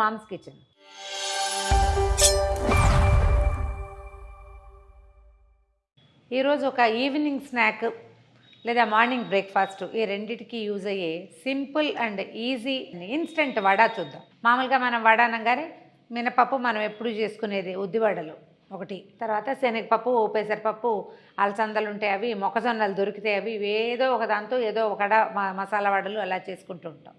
Moms kitchen. ఈరోజు ఒక evening snack లేదా మార్నింగ్ బ్రేక్ఫాస్ట్ ఈ రెండిటికి యూజ్ అయ్యే simple and easy instant vada చూద్దాం. మామూలుగా మనం వడ అనగానే మినపప్పు మనం ఎప్పుడు చేసుకునేది ఉద్ది వడలు ఒకటి. తర్వాత శనగపప్పు పెసరపప్పు అలసందలు ఉంటాయి అవి మొక్కజొన్నలు దొరికితే అవి ఏదో ఒక దాంతో ఏదో ఒక మసాలా వడలు అలా చేసుకుంటూ ఉంటాం.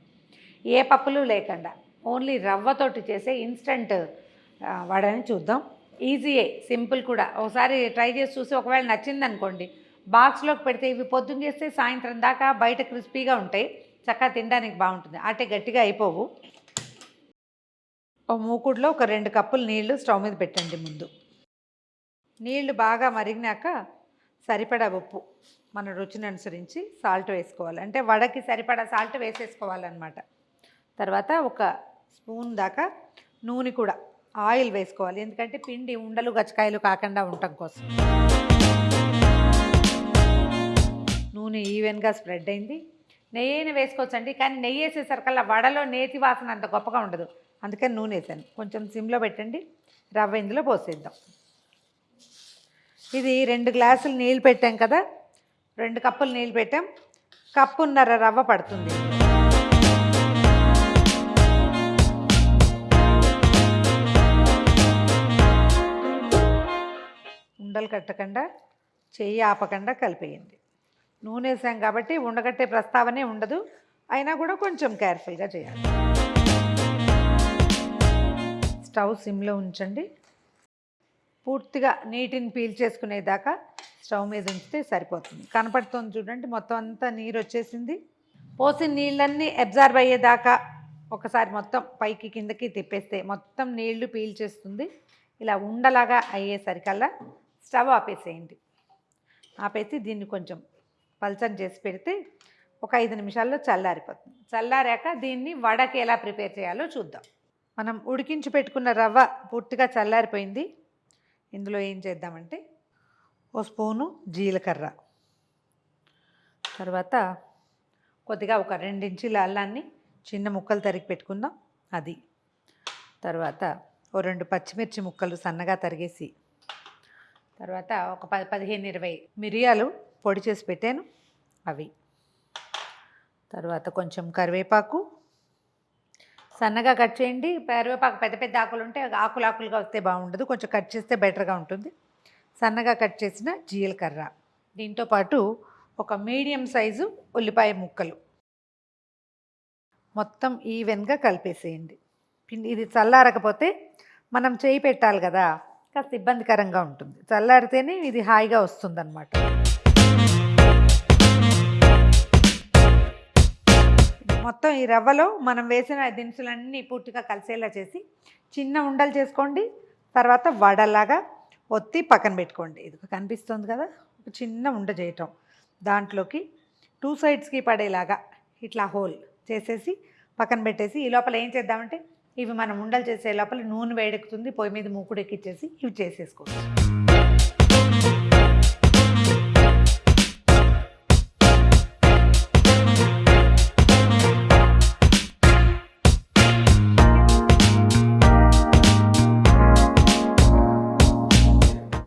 ఏ పప్పులు లేకుండా. ఓన్లీ రవ్వతోటి చేసే ఇన్స్టంట్ వడని చూద్దాం. ఈజీయే సింపుల్ కూడా. ఒకసారి ట్రై చేసి చూసి ఒకవేళ నచ్చింది అనుకోండి బాక్స్లోకి పెడితే ఇవి పొద్దున్న చేస్తే సాయంత్రం దాకా బయట క్రిస్పీగా ఉంటాయి. చక్కగా తినడానికి బాగుంటుంది. అటే గట్టిగా అయిపోవు. ఒక మూకుడులో ఒక రెండు కప్పులు నీళ్ళు స్టవ్ మీద పెట్టండి ముందు. నీళ్ళు బాగా మరిగినాక సరిపడా ఉప్పు మన రుచిని అనుసరించి సాల్ట్ వేసుకోవాలి. అంటే వడకి సరిపడా సాల్ట్ వేసేసుకోవాలన్నమాట. తర్వాత ఒక స్పూన్ దాకా నూనె కూడా ఆయిల్ వేసుకోవాలి. ఎందుకంటే పిండి ఉండలు గచ్చకాయలు కాకుండా ఉండటం కోసం. నూనె ఈవెన్గా స్ప్రెడ్ అయింది. నెయ్యిని వేసుకోవచ్చండి కానీ నెయ్యి వేసేసరికల్లా వడలో నేతి వాసన అంత గొప్పగా ఉండదు. అందుకని నూనె వేసాను. కొంచెం సిమ్లో పెట్టండి రవ్వ ఇందులో పోసేద్దాం. ఇది రెండు గ్లాసులు నీళ్ళు పెట్టాం కదా రెండు కప్పులు నీళ్ళు పెట్టాం. కప్పున్నర రవ్వ పడుతుంది. ఉండలు కట్టకుండా చెయ్యి ఆపకుండా కలిపేయండి. నూనె వేసాం కాబట్టి ఉండగట్టే ప్రస్తావనే ఉండదు. అయినా కూడా కొంచెం కేర్ఫుల్గా చేయాలి. స్టవ్ సిమ్లో ఉంచండి. పూర్తిగా నీటిని పీల్చేసుకునేదాకా స్టవ్ మీద ఉంచితే సరిపోతుంది. కనపడుతుంది చూడండి మొత్తం అంతా నీరు వచ్చేసింది. పోసిన నీళ్ళన్నీ అబ్జార్బ్ అయ్యేదాకా ఒకసారి మొత్తం పైకి కిందకి తిప్పేస్తే మొత్తం నీళ్ళు పీల్చేస్తుంది ఇలా ఉండలాగా అయ్యేసరికల్లా స్టవ్ ఆపేసేయండి. ఆపేసి దీన్ని కొంచెం పల్చని చేసి పెడితే ఒక ఐదు నిమిషాల్లో చల్లారిపోతుంది. చల్లారాక దీన్ని వడకి ఎలా ప్రిపేర్ చేయాలో చూద్దాం. మనం ఉడికించి పెట్టుకున్న రవ్వ పూర్తిగా చల్లారిపోయింది. ఇందులో ఏం చేద్దామంటే ఓ స్పూను జీలకర్ర. తర్వాత కొద్దిగా ఒక రెండించుల అల్లాన్ని చిన్న ముక్కలు తరిగి పెట్టుకుందాం. అది. తర్వాత ఓ రెండు పచ్చిమిర్చి ముక్కలు సన్నగా తరిగేసి తర్వాత ఒక పది పదిహేను ఇరవై మిరియాలు పొడి చేసి పెట్టాను. అవి. తర్వాత కొంచెం కరివేపాకు. సన్నగా కట్ చేయండి. కరివేపాకు పెద్ద పెద్ద ఆకులు ఉంటే ఆకులు ఆకులుగా వస్తే బాగుండదు. కొంచెం కట్ చేస్తే బెటర్గా ఉంటుంది. సన్నగా కట్ చేసిన జీలకర్ర. దీంతో పాటు ఒక మీడియం సైజు ఉల్లిపాయ ముక్కలు. మొత్తం ఈవెన్గా కలిపేసేయండి. ఇది చల్లారకపోతే మనం చేయి పెట్టాలి కదా. కాస్త ఇబ్బందికరంగా ఉంటుంది. చల్లారితేనే ఇది హాయిగా వస్తుందన్నమాట. మొత్తం ఈ రవ్వలో మనం వేసిన దినుసులన్నీ పూర్తిగా కలిసేలా చేసి చిన్న ఉండలు చేసుకోండి. తర్వాత వడలాగా ఒత్తి పక్కన పెట్టుకోండి. ఇది కనిపిస్తుంది కదా? ఒక చిన్న ఉండ చేయటం. దాంట్లోకి టూ సైడ్స్కి పడేలాగా ఇట్లా హోల్ చేసేసి పక్కన పెట్టేసి ఈ లోపల ఏం చేద్దామంటే ఇవి మనం ఉండలు చేసే లోపల నూనె వేడెక్కుతుంది పొయ్యి మీద మూకుడు ఎక్కిచ్చేసి ఇవి చేసేసుకోవచ్చు.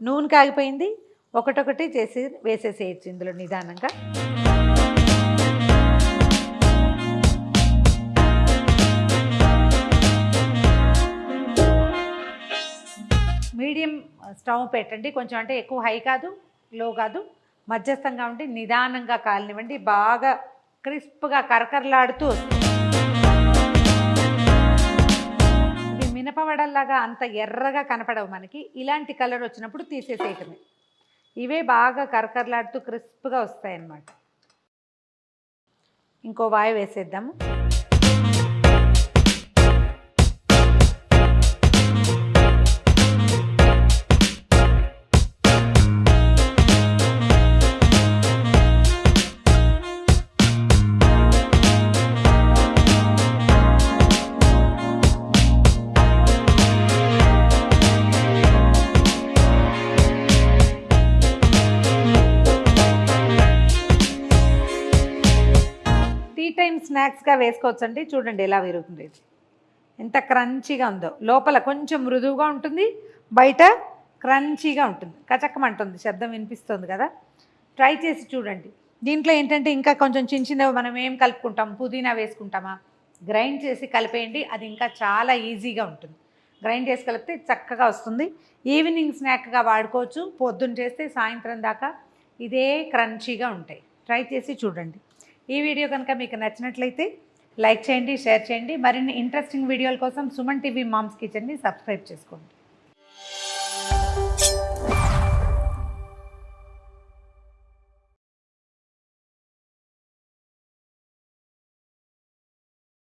నూనె కాగిపోయింది ఒకటొకటి చేసి వేసేసేయచ్చు ఇందులో నిదానంగా. మీడియం స్టవ్ పెట్టండి. కొంచెం అంటే ఎక్కువ హై కాదు లో కాదు. మధ్యస్థంగా ఉండి నిదానంగా కాలనివ్వండి. బాగా క్రిస్ప్గా కరకరలాడుతూ ఇవి మినపవడల్లాగా అంత ఎర్రగా కనపడవు మనకి. ఇలాంటి కలర్ వచ్చినప్పుడు తీసేసేయటమే. ఇవే బాగా కరకరలాడుతూ క్రిస్ప్గా వస్తాయన్నమాట. ఇంకో వాయి వేసేద్దాము. స్నాక్స్గా వేసుకోవచ్చు స్నాక్స్గా వేసుకోవచ్చండి. చూడండి ఎలా విరుగుతుంది ఎంత క్రంచీగా ఉందో. లోపల కొంచెం మృదువుగా ఉంటుంది. బయట క్రంచీగా ఉంటుంది. కచక్కమంటుంది. శబ్దం వినిపిస్తుంది కదా. ట్రై చేసి చూడండి. దీంట్లో ఏంటంటే ఇంకా కొంచెం చిన్న చిన్నవి మనం ఏం కలుపుకుంటాం? పుదీనా వేసుకుంటామా? గ్రైండ్ చేసి కలిపేయండి. అది ఇంకా చాలా ఈజీగా ఉంటుంది. గ్రైండ్ చేసి కలిపితే చక్కగా వస్తుంది. ఈవినింగ్ స్నాక్గా వాడుకోవచ్చు. పొద్దున్న చేస్తే సాయంత్రం దాకా ఇదే క్రంచీగా ఉంటాయి. ట్రై చేసి చూడండి. ఈ వీడియో కనుక మీకు నచ్చినట్లయితే లైక్ చేయండి షేర్ చేయండి. మరిన్ని ఇంట్రెస్టింగ్ వీడియోల కోసం సుమన్ టీవీ మామ్స్ కిచెన్ని సబ్స్క్రైబ్ చేసుకోండి.